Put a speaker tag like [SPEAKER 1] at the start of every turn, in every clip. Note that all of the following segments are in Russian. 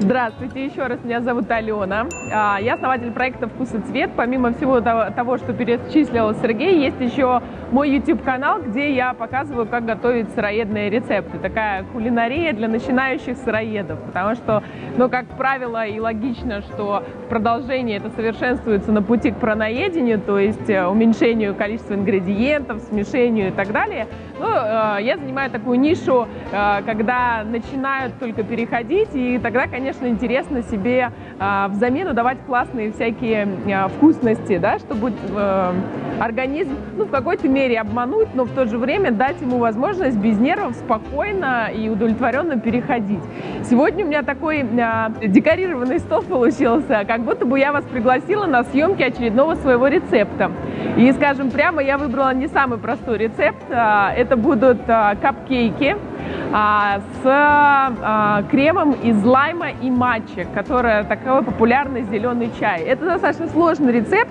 [SPEAKER 1] Здравствуйте, еще раз, меня зовут Алена. А, я основатель проекта «Вкус и цвет». Помимо всего того, что перечислил Сергей, есть еще мой YouTube-канал, где я показываю, как готовить сыроедные рецепты. Такая кулинария для начинающих сыроедов, потому что, ну, как правило, и логично, что в продолжении это совершенствуется на пути к праноедению, то есть э, уменьшению количества ингредиентов, смешению и так далее. Ну, э, я занимаю такую нишу, э, когда начинают только переходить, и тогда, конечно, интересно себе э, в замену давать классные всякие вкусности, да, чтобы организм ну, в какой-то мере обмануть, но в то же время дать ему возможность без нервов спокойно и удовлетворенно переходить. Сегодня у меня такой декорированный стол получился, как будто бы я вас пригласила на съемки очередного своего рецепта. И, скажем прямо, я выбрала не самый простой рецепт. Это будут капкейки а, с а, кремом из лайма и матча, которая такой популярный зеленый чай. Это достаточно сложный рецепт,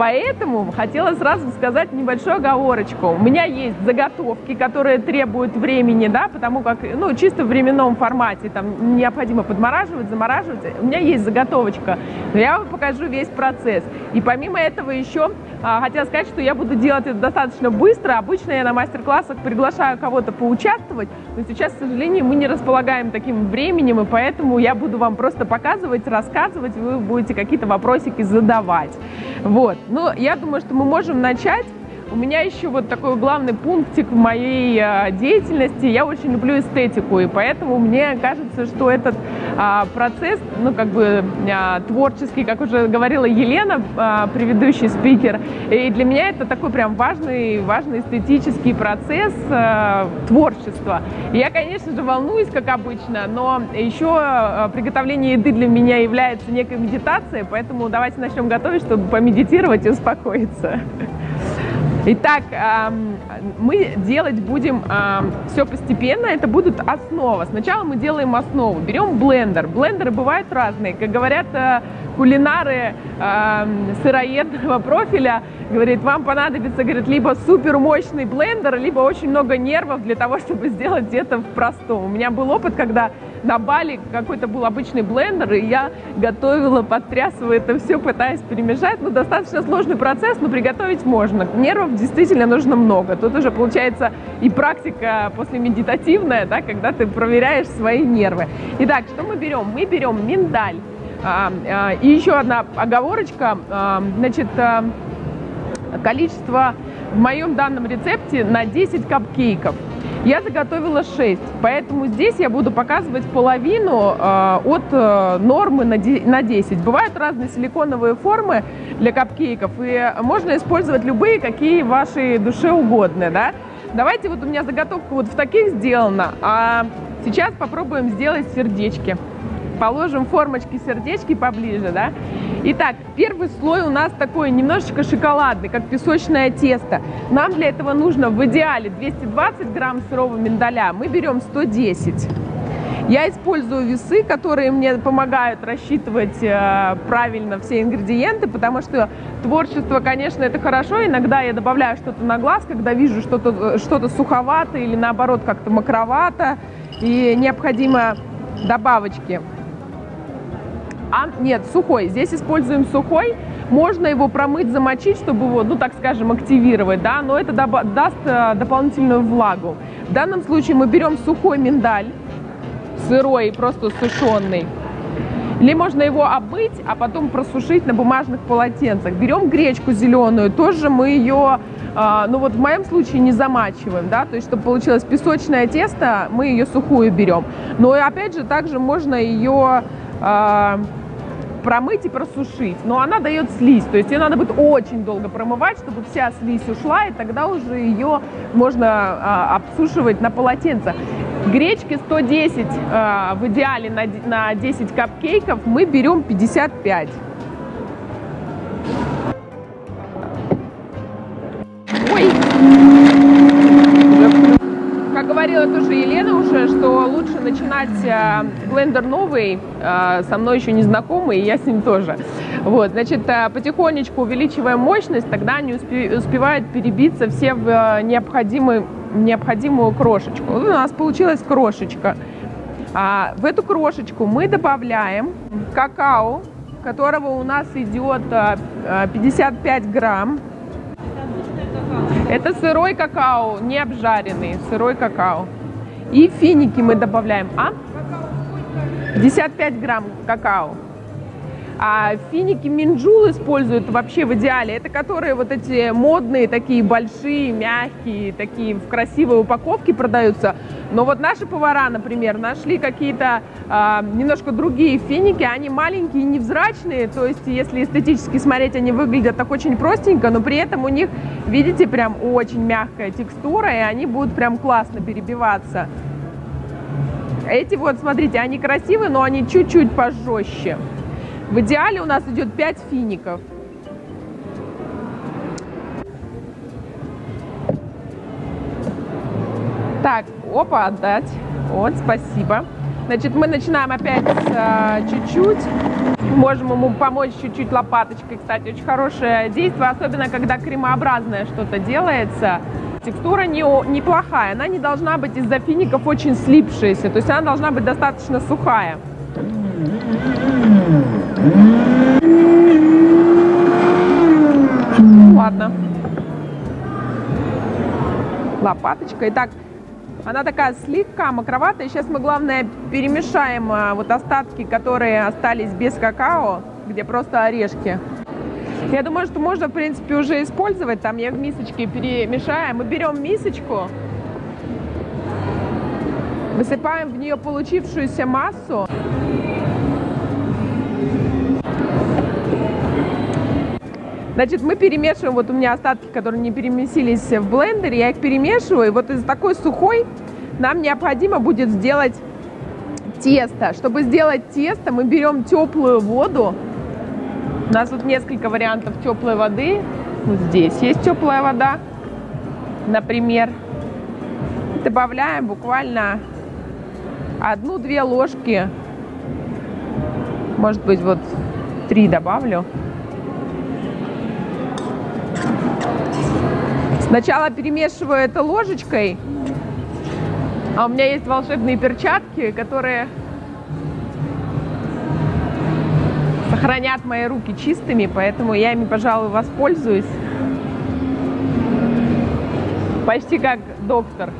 [SPEAKER 1] Поэтому хотела сразу сказать небольшую оговорочку. У меня есть заготовки, которые требуют времени, да, потому как, ну, чисто в временном формате, там, необходимо подмораживать, замораживать. У меня есть заготовочка, но я вам покажу весь процесс. И помимо этого еще а, хотела сказать, что я буду делать это достаточно быстро. Обычно я на мастер-классах приглашаю кого-то поучаствовать, но сейчас, к сожалению, мы не располагаем таким временем, и поэтому я буду вам просто показывать, рассказывать, вы будете какие-то вопросики задавать. Вот. Ну, я думаю, что мы можем начать. У меня еще вот такой главный пунктик в моей э, деятельности. Я очень люблю эстетику, и поэтому мне кажется, что этот а, процесс, ну, как бы а, творческий, как уже говорила Елена, а, предыдущий спикер, и для меня это такой прям важный, важный эстетический процесс а, творчества. Я, конечно же, волнуюсь, как обычно, но еще а, приготовление еды для меня является некой медитацией, поэтому давайте начнем готовить, чтобы помедитировать и успокоиться. Итак, мы делать будем все постепенно, это будут основа. Сначала мы делаем основу, берем блендер. Блендеры бывают разные, как говорят э, кулинары сыроедного профиля, говорит, вам понадобится, говорит, либо супер мощный блендер, либо очень много нервов для того, чтобы сделать это в простом. У меня был опыт, когда на Бали какой-то был обычный блендер, и я готовила, подтрясывая это все, пытаясь перемешать. Ну, достаточно сложный процесс, но приготовить можно. Нервов действительно нужно много. Тут уже получается и практика после медитативная, да, когда ты проверяешь свои нервы. Итак, что мы берем? Мы берем миндаль. А, и еще одна оговорочка. Значит, а, количество в моем данном рецепте на 10 капкейков. Я заготовила 6, поэтому здесь я буду показывать половину э, от э, нормы на, на 10. Бывают разные силиконовые формы для капкейков, и можно использовать любые, какие вашей душе угодны, да. Давайте, вот у меня заготовка вот в таких сделана, а сейчас попробуем сделать сердечки положим формочки сердечки поближе, да. Итак, первый слой у нас такой немножечко шоколадный, как песочное тесто. Нам для этого нужно в идеале 220 грамм сырого миндаля, мы берем 110. Я использую весы, которые мне помогают рассчитывать э, правильно все ингредиенты, потому что творчество, конечно, это хорошо. Иногда я добавляю что-то на глаз, когда вижу что-то что, -то, суховато или наоборот как-то макровато, и необходимо добавочки. А, нет, сухой. Здесь используем сухой. Можно его промыть, замочить, чтобы его, ну так скажем, активировать, да, но это даст э, дополнительную влагу. В данном случае мы берем сухой миндаль, сырой, просто сушеный. Или можно его обмыть, а потом просушить на бумажных полотенцах. Берем гречку зеленую, тоже мы ее, э, ну вот в моем случае не замачиваем, да, то есть чтобы получилось песочное тесто, мы ее сухую берем. Но опять же, также можно ее промыть и просушить, но она дает слизь, то есть ее надо будет очень долго промывать, чтобы вся слизь ушла, и тогда уже ее можно а, обсушивать на полотенце. Гречки 110 а, в идеале на, на 10 капкейков, мы берем 55. Говорила тоже Елена уже, что лучше начинать э, блендер новый, э, со мной еще не знакомый, и я с ним тоже. Вот, значит, э, потихонечку увеличиваем мощность, тогда они успевают перебиться все в необходимый необходимую крошечку. Вот у нас получилась крошечка. А в эту крошечку мы добавляем какао, которого у нас идет 55 а, грамм. Это сырой какао, не обжаренный, сырой какао. И финики мы добавляем. А? 55 грамм какао. А финики Минджул используют вообще в идеале. Это которые вот эти модные, такие большие, мягкие, такие в красивой упаковке продаются. Но вот наши повара, например, нашли какие-то э, немножко другие финики. Они маленькие, невзрачные. То есть, если эстетически смотреть, они выглядят так очень простенько, но при этом у них, видите, прям очень мягкая текстура, и они будут прям классно перебиваться. Эти вот, смотрите, они красивые, но они чуть-чуть пожестче. В идеале у нас идет 5 фиников. Так, опа, отдать. Вот, спасибо. Значит, мы начинаем опять а, чуть-чуть. Можем ему помочь чуть-чуть лопаточкой, кстати. Очень хорошее действие, особенно когда кремообразное что-то делается. Текстура не, неплохая. Она не должна быть из-за фиников очень слипшаяся. То есть она должна быть достаточно сухая. Ладно. Лопаточка. Итак, она такая слегка мокроватая. Сейчас мы, главное, перемешаем а, вот остатки, которые остались без какао, где просто орешки. Я думаю, что можно, в принципе, уже использовать. Там я в мисочке перемешаю. Мы берем мисочку, высыпаем в нее получившуюся массу. Значит, мы перемешиваем, вот у меня остатки, которые не перемесились в блендере, я их перемешиваю, и вот из такой сухой нам необходимо будет сделать тесто. Чтобы сделать тесто, мы берем теплую воду. У нас тут несколько вариантов теплой воды. Вот здесь есть теплая вода, например. Добавляем буквально одну-две ложки, может быть, вот три добавлю. Сначала перемешиваю это ложечкой. А у меня есть волшебные перчатки, которые сохранят мои руки чистыми, поэтому я ими, пожалуй, воспользуюсь. Почти как доктор.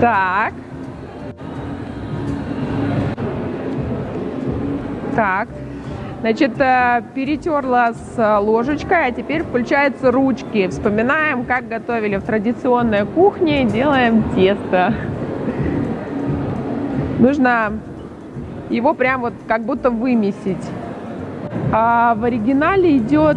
[SPEAKER 1] Так. Так. Значит, э, перетерла с э, ложечкой, а теперь включаются ручки. Вспоминаем, как готовили в традиционной кухне, делаем тесто. Нужно его прям вот как будто вымесить. А в оригинале идет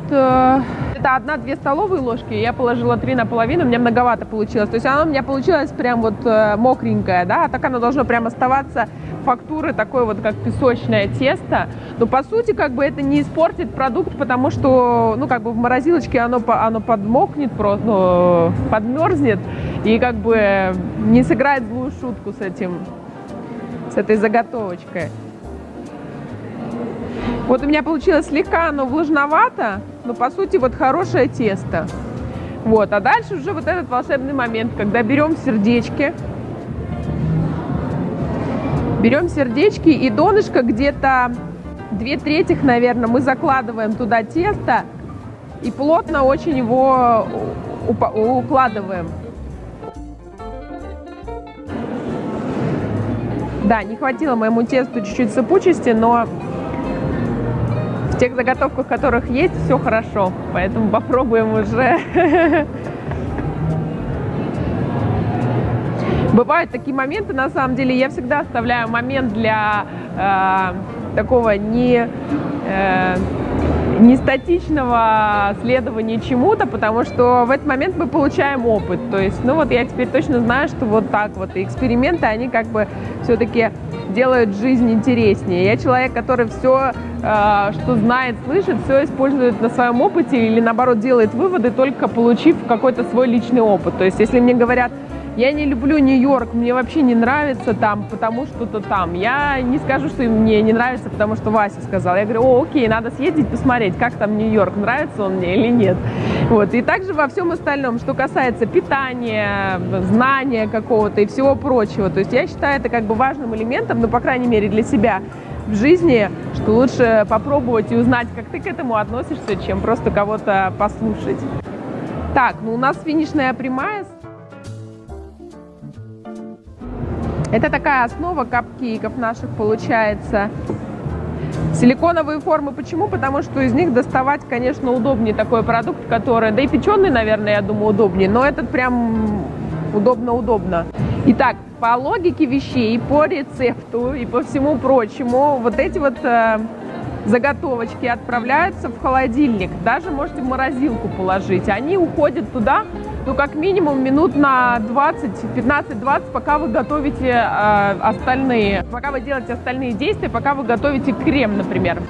[SPEAKER 1] это одна-две столовые ложки, я положила три наполовину, мне многовато получилось. То есть оно у меня получилось прям вот э, мокренькое, да, а так оно должно прям оставаться фактуры такой вот, как песочное тесто. Но по сути, как бы это не испортит продукт, потому что, ну, как бы в морозилочке оно, оно подмокнет просто, ну, подмерзнет и как бы не сыграет злую шутку с этим, с этой заготовочкой. Вот у меня получилось слегка оно влажновато, но по сути вот хорошее тесто. Вот, а дальше уже вот этот волшебный момент, когда берем сердечки, берем сердечки и донышко где-то две трети, наверное, мы закладываем туда тесто и плотно очень его укладываем. Да, не хватило моему тесту чуть-чуть сыпучести, но в тех заготовках, которых есть, все хорошо. Поэтому попробуем уже. Бывают такие моменты, на самом деле, я всегда оставляю момент для э, такого не, э, не статичного следования чему-то, потому что в этот момент мы получаем опыт. То есть, ну вот я теперь точно знаю, что вот так вот. И эксперименты, они как бы все-таки делают жизнь интереснее. Я человек, который все, э, что знает, слышит, все использует на своем опыте или наоборот делает выводы, только получив какой-то свой личный опыт. То есть если мне говорят, я не люблю Нью-Йорк, мне вообще не нравится там, потому что-то там. Я не скажу, что мне не нравится, потому что Вася сказал. Я говорю, о, окей, надо съездить, посмотреть, как там Нью-Йорк, нравится он мне или нет. Вот. И также во всем остальном, что касается питания, знания какого-то и всего прочего. То есть я считаю это как бы важным элементом, ну, по крайней мере, для себя в жизни, что лучше попробовать и узнать, как ты к этому относишься, чем просто кого-то послушать. Так, ну у нас финишная прямая. Это такая основа капкейков наших получается. Силиконовые формы почему? Потому что из них доставать, конечно, удобнее такой продукт, который, да и печеный, наверное, я думаю, удобнее, но этот прям удобно-удобно. Итак, по логике вещей, по рецепту и по всему прочему, вот эти вот э, заготовочки отправляются в холодильник. Даже можете в морозилку положить. Они уходят туда, ну, как минимум минут на 20, 15-20, пока вы готовите э, остальные, пока вы делаете остальные действия, пока вы готовите крем, например.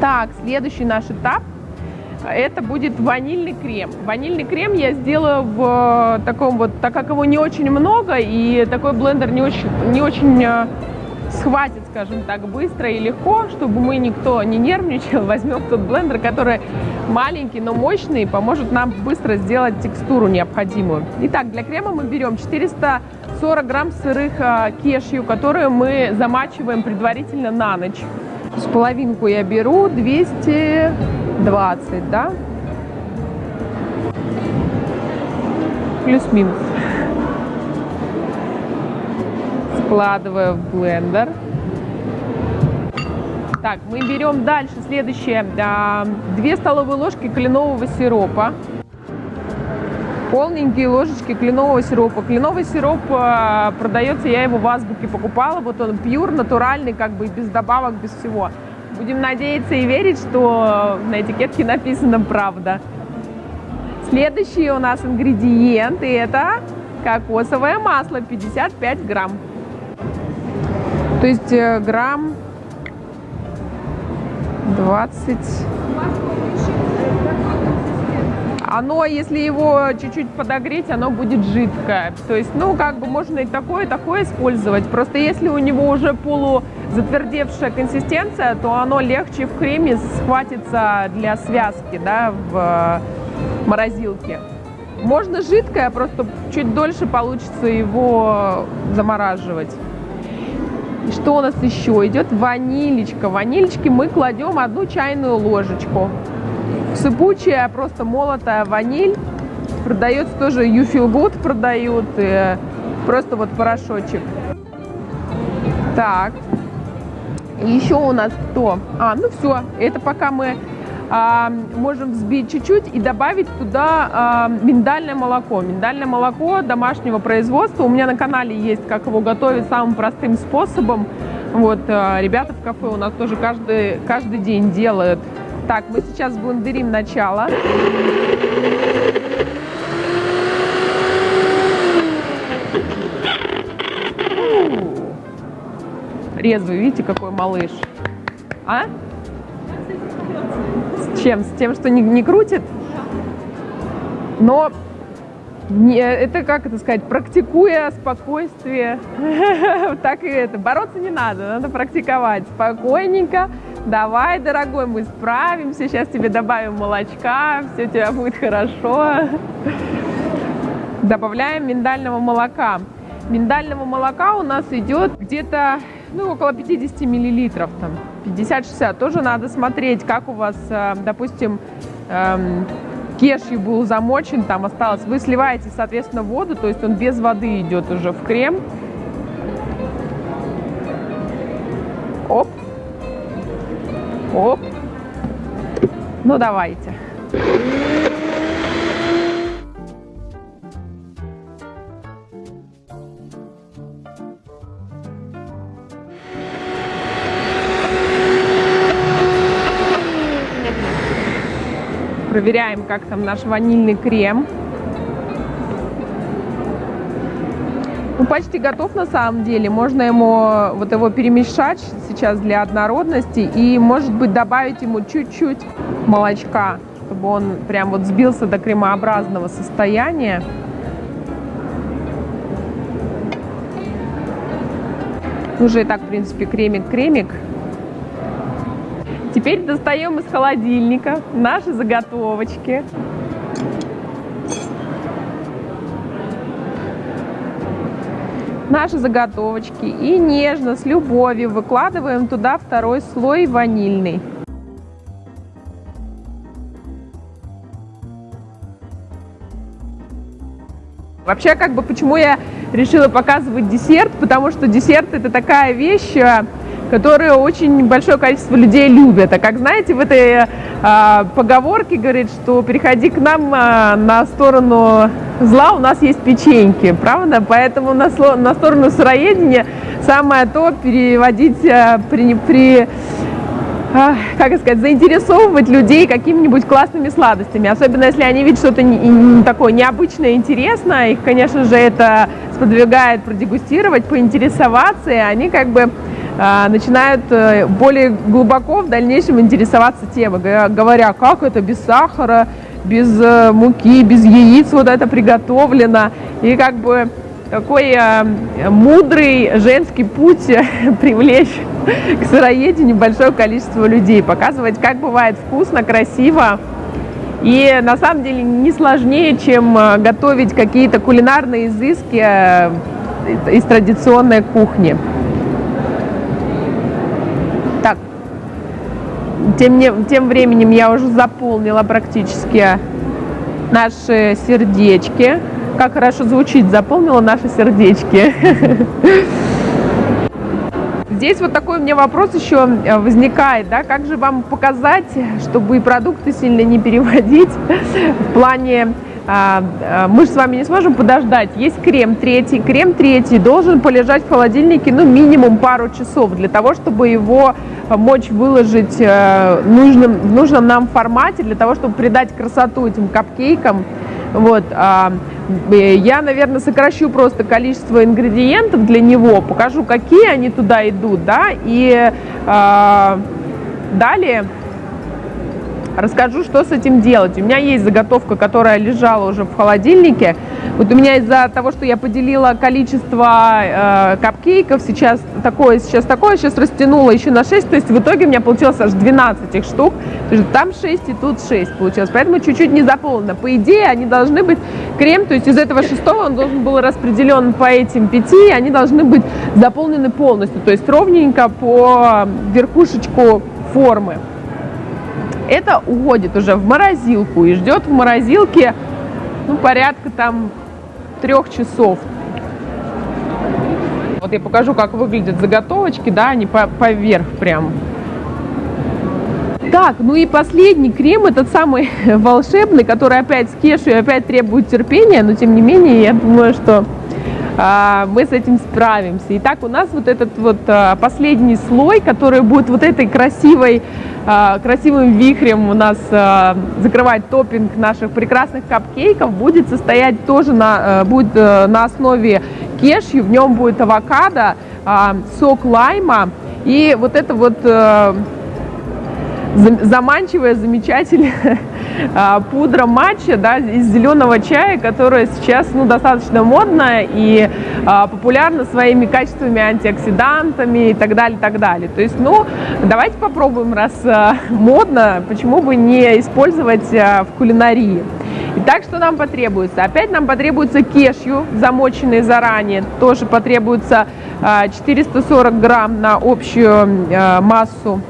[SPEAKER 1] Так, следующий наш этап – это будет ванильный крем. Ванильный крем я сделаю в э, таком вот, так как его не очень много, и такой блендер не очень, не очень э, схватит, скажем так, быстро и легко, чтобы мы никто не нервничал, возьмем тот блендер, который маленький, но мощный, поможет нам быстро сделать текстуру необходимую. Итак, для крема мы берем 440 грамм сырых э, кешью, которые мы замачиваем предварительно на ночь. С половинку я беру 220, да? Плюс-минус. Складываю в блендер. Так, мы берем дальше следующее. 2 столовые ложки кленового сиропа полненькие ложечки кленового сиропа. Кленовый сироп э, продается, я его в Азбуке покупала, вот он пьюр, натуральный, как бы без добавок, без всего. Будем надеяться и верить, что на этикетке написано правда. Следующий у нас ингредиент, и это кокосовое масло, 55 грамм. То есть э, грамм 20 оно, если его чуть-чуть подогреть, оно будет жидкое. То есть, ну, как бы можно и такое, и такое использовать. Просто если у него уже полузатвердевшая консистенция, то оно легче в креме схватится для связки, да, в морозилке. Можно жидкое, просто чуть дольше получится его замораживать. И что у нас еще идет? Ванилечка. Ванилечки мы кладем одну чайную ложечку. Сыпучая, просто молотая ваниль. Продается тоже You Feel Good продают. И просто вот порошочек. Так. Еще у нас кто? А, ну все. Это пока мы можем взбить чуть-чуть и добавить туда а, миндальное молоко. Миндальное молоко домашнего производства. У меня на канале есть, как его готовить самым простым способом. Вот, а, ребята в кафе у нас тоже каждый, каждый день делают так, мы сейчас блендерим начало. Резвый, видите, какой малыш. А? Чем? С тем, что не, не крутит? Но не, это, как это сказать, практикуя спокойствие, так и это, бороться не надо, надо практиковать спокойненько, давай, дорогой, мы справимся, сейчас тебе добавим молочка, все у тебя будет хорошо. Добавляем миндального молока. Миндального молока у нас идет где-то ну, около 50 миллилитров, там, 50-60. Тоже надо смотреть, как у вас, э, допустим, эм, кешью был замочен, там осталось. Вы сливаете, соответственно, воду, то есть он без воды идет уже в крем. Оп. Оп. Ну, давайте. проверяем, как там наш ванильный крем. Ну, почти готов на самом деле. Можно ему вот его перемешать сейчас для однородности и, может быть, добавить ему чуть-чуть молочка, чтобы он прям вот сбился до кремообразного состояния. Уже и так, в принципе, кремик-кремик. Теперь достаем из холодильника наши заготовочки. Наши заготовочки и нежно, с любовью выкладываем туда второй слой ванильный. Вообще, как бы, почему я решила показывать десерт, потому что десерт это такая вещь, которую очень большое количество людей любят. А как знаете, в этой э, поговорке говорит, что переходи к нам э, на сторону зла, у нас есть печеньки, правда? Поэтому на, на сторону сыроедения самое то переводить э, при, при как сказать, заинтересовывать людей какими-нибудь классными сладостями. Особенно если они видят что-то такое необычное, интересное. Их, конечно же, это сподвигает продегустировать, поинтересоваться, и они как бы начинают э, более глубоко в дальнейшем интересоваться темой, говоря, как это без сахара, без э, муки, без яиц вот это приготовлено. И как бы какой э, мудрый женский путь привлечь к сыроедению большое количество людей, показывать, как бывает вкусно, красиво. И на самом деле не сложнее, чем готовить какие-то кулинарные изыски из традиционной кухни. Тем, не, тем временем я уже заполнила практически наши сердечки. Как хорошо звучит, заполнила наши сердечки. Здесь вот такой у меня вопрос еще э, возникает, да, как же вам показать, чтобы и продукты сильно не переводить в плане мы же с вами не сможем подождать. Есть крем третий. Крем третий должен полежать в холодильнике, ну, минимум пару часов, для того, чтобы его мочь выложить э, нужным, в нужном нам формате, для того, чтобы придать красоту этим капкейкам. Вот, а, я, наверное, сокращу просто количество ингредиентов для него, покажу, какие они туда идут, да, и а, далее расскажу, что с этим делать. У меня есть заготовка, которая лежала уже в холодильнике. Вот у меня из-за того, что я поделила количество э, капкейков, сейчас такое, сейчас такое, сейчас растянула еще на 6, то есть в итоге у меня получилось аж 12 их штук. Там 6 и тут 6 получилось, поэтому чуть-чуть не заполнено. По идее, они должны быть крем, то есть из этого шестого он должен был распределен по этим пяти, они должны быть заполнены полностью, то есть ровненько по верхушечку формы это уходит уже в морозилку и ждет в морозилке ну, порядка там трех часов. Вот я покажу, как выглядят заготовочки, да, они по поверх прям. Так, ну и последний крем, этот самый волшебный, который опять с кешью, опять требует терпения, но тем не менее, я думаю, что мы с этим справимся. Итак, у нас вот этот вот а, последний слой, который будет вот этой красивой, а, красивым вихрем у нас закрывать топпинг наших прекрасных капкейков, будет состоять тоже на, будет на основе кешью, в нем будет авокадо, сок лайма и вот это вот заманчивая, замечательная а, пудра матча да, из зеленого чая, которая сейчас ну, достаточно модная и а, популярна своими качествами, антиоксидантами и так далее, так далее. То есть, ну, давайте попробуем, раз а, модно, почему бы не использовать а, в кулинарии. Итак, что нам потребуется? Опять нам потребуется кешью, замоченный заранее. Тоже потребуется 440 грамм на общую массу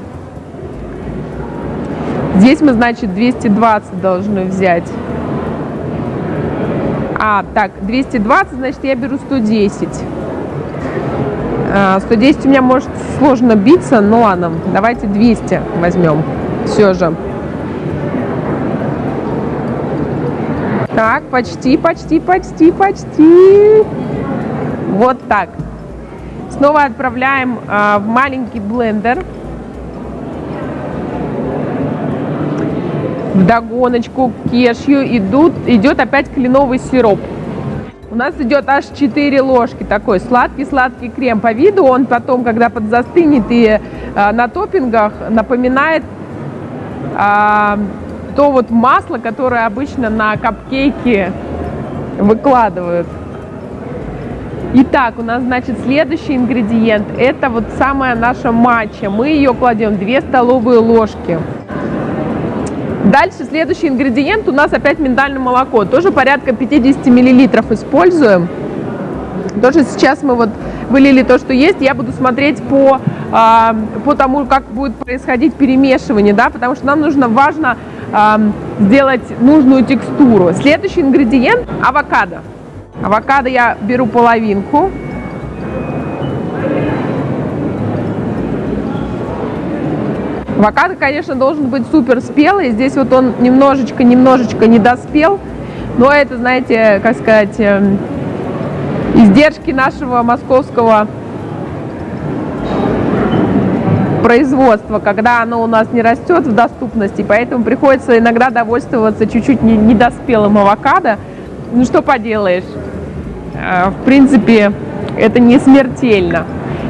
[SPEAKER 1] Здесь мы, значит, 220 должны взять. А, так, 220, значит, я беру 110. 110 а, у меня может сложно биться, но ладно, давайте 200 возьмем все же. Так, почти, почти, почти, почти. Вот так. Снова отправляем э, в маленький блендер. В догоночку к кешью идут, идет опять кленовый сироп. У нас идет аж 4 ложки такой сладкий-сладкий крем. По виду он потом, когда подзастынет и э, на топпингах, напоминает э, то вот масло, которое обычно на капкейки выкладывают. Итак, у нас, значит, следующий ингредиент. Это вот самая наша матча. Мы ее кладем 2 столовые ложки. Дальше следующий ингредиент у нас опять миндальное молоко. Тоже порядка 50 миллилитров используем. Тоже сейчас мы вот вылили то, что есть. Я буду смотреть по, э, по тому, как будет происходить перемешивание, да, потому что нам нужно, важно э, сделать нужную текстуру. Следующий ингредиент – авокадо. Авокадо я беру половинку. Авокадо, конечно, должен быть супер спелый. Здесь вот он немножечко-немножечко не доспел. Но это, знаете, как сказать, эм, издержки нашего московского производства, когда оно у нас не растет в доступности, поэтому приходится иногда довольствоваться чуть-чуть недоспелым авокадо. Ну что поделаешь, э, в принципе, это не смертельно.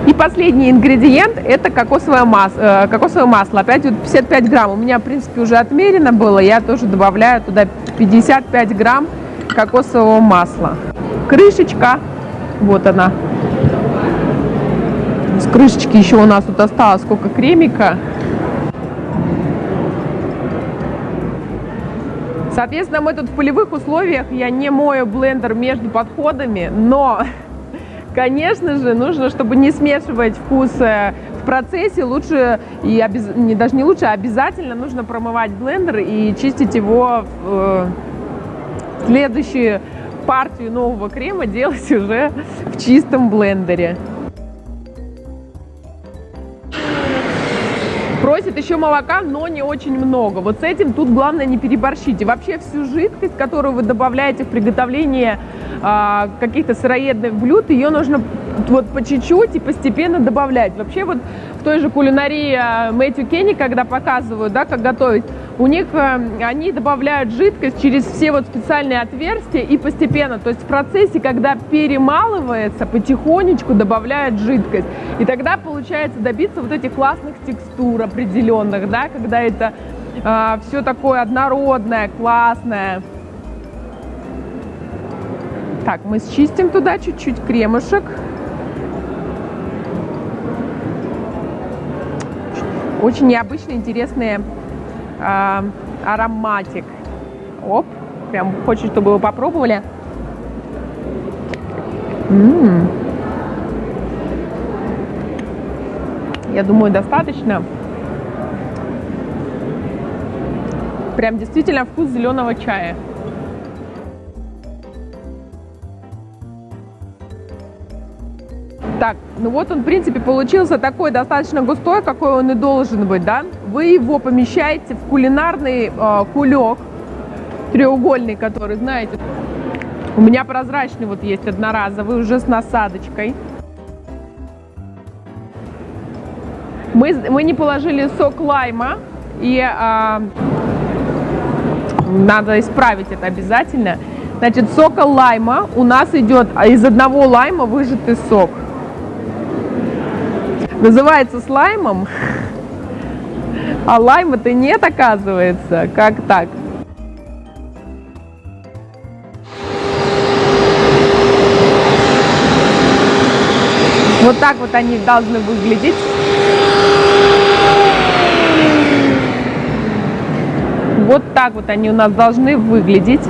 [SPEAKER 1] И последний ингредиент это кокосовое масло, э, кокосовое масло. Опять вот 55 грамм. У меня, в принципе, уже отмерено было. Я тоже добавляю туда 55 грамм кокосового масла. Крышечка. Вот она. С крышечки еще у нас тут осталось сколько кремика. Соответственно, мы тут в полевых условиях, я не мою блендер между подходами, но Конечно же, нужно, чтобы не смешивать вкусы в процессе, лучше, и обез... не, даже не лучше, а обязательно нужно промывать блендер и чистить его в э, следующую партию нового крема делать уже в чистом блендере. Просит еще молока, но не очень много. Вот с этим тут главное не переборщите. Вообще всю жидкость, которую вы добавляете в приготовление а, каких-то сыроедных блюд, ее нужно вот по чуть-чуть и постепенно добавлять. Вообще вот в той же кулинарии а, Мэтью Кенни, когда показывают, да, как готовить, у них а, они добавляют жидкость через все вот специальные отверстия и постепенно, то есть в процессе, когда перемалывается, потихонечку добавляют жидкость. И тогда получается добиться вот этих классных текстур определенных, да, когда это э, все такое однородное, классное. Так, мы счистим туда чуть-чуть кремушек. Очень необычный, интересный э, ароматик. Оп, прям хочет, чтобы вы попробовали. М-м. Я думаю, достаточно. Прям действительно вкус зеленого чая. Так, ну вот он, в принципе, получился такой достаточно густой, какой он и должен быть, да? Вы его помещаете в кулинарный э, кулек, треугольный, который, знаете, у меня прозрачный вот есть одноразовый, уже с насадочкой. Мы, мы не положили сок лайма, и э, надо исправить это обязательно. Значит, сока лайма у нас идет из одного лайма выжатый сок. Называется слаймом, а лайма-то нет, оказывается. Как так? Вот так вот они должны выглядеть. Вот так вот они у нас должны выглядеть.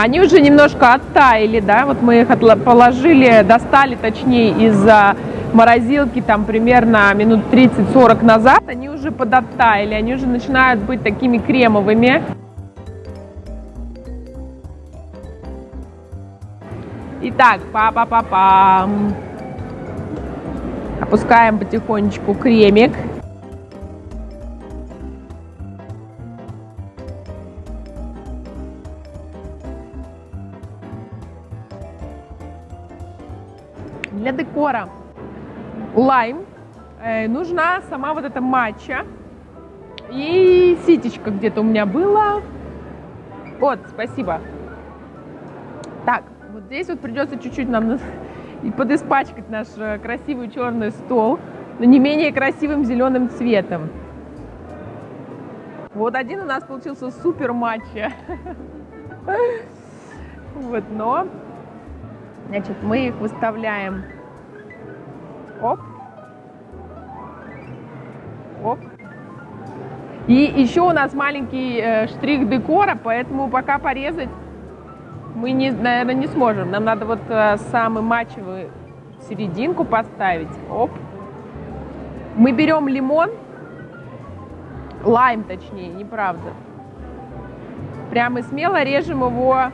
[SPEAKER 1] Они уже немножко оттаяли, да, вот мы их положили, достали, точнее, из морозилки там примерно минут 30-40 назад, они уже подоттаяли, они уже начинают быть такими кремовыми. Итак, па-па-па-пам. Опускаем потихонечку кремик. Декора лайм, э, нужна сама вот эта матча и ситечка где-то у меня была. Вот, спасибо. Так, вот здесь вот придется чуть-чуть нам и подиспачкать наш э, красивый черный стол, но не менее красивым зеленым цветом. Вот один у нас получился супер матча. Вот, но, значит, мы их выставляем. Оп. Оп. И еще у нас маленький э, штрих декора, поэтому пока порезать мы, не, наверное, не сможем. Нам надо вот э, самый матчевый серединку поставить. Оп. Мы берем лимон, лайм точнее, неправда. Прямо смело режем его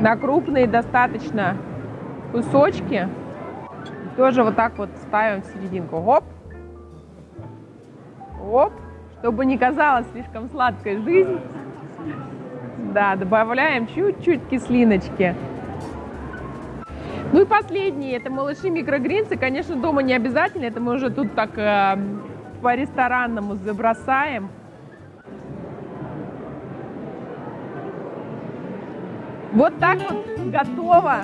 [SPEAKER 1] на крупные достаточно кусочки. Тоже вот так вот ставим в серединку. Оп. Оп. Чтобы не казалось слишком сладкой жизнь. Да, добавляем чуть-чуть кислиночки. Ну и последний, это малыши микрогринсы. Конечно, дома не обязательно, это мы уже тут так э, по-ресторанному забросаем. Вот так вот готово